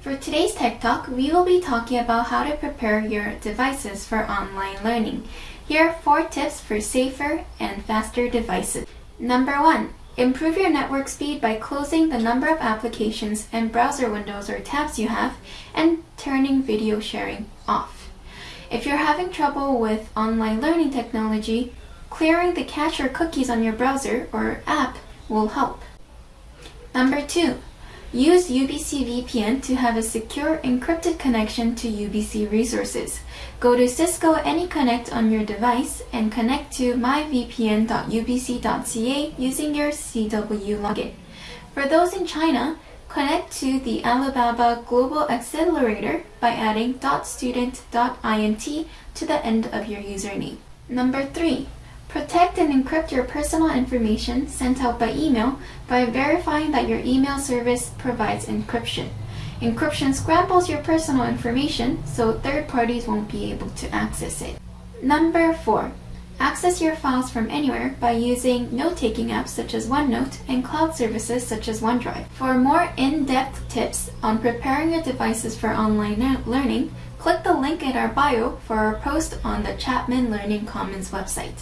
For today's Tech Talk, we will be talking about how to prepare your devices for online learning. Here are four tips for safer and faster devices. Number one, improve your network speed by closing the number of applications and browser windows or tabs you have and turning video sharing off. If you're having trouble with online learning technology, clearing the cache or cookies on your browser or app will help. Number two, use UBC VPN to have a secure encrypted connection to UBC resources. Go to Cisco AnyConnect on your device and connect to myvpn.ubc.ca using your CW login. For those in China, connect to the Alibaba Global Accelerator by adding .student.int to the end of your username. Number 3. Protect and encrypt your personal information sent out by email by verifying that your email service provides encryption. Encryption scrambles your personal information so third parties won't be able to access it. Number 4. Access your files from anywhere by using note-taking apps such as OneNote and cloud services such as OneDrive. For more in-depth tips on preparing your devices for online learning, click the link in our bio for our post on the Chapman Learning Commons website.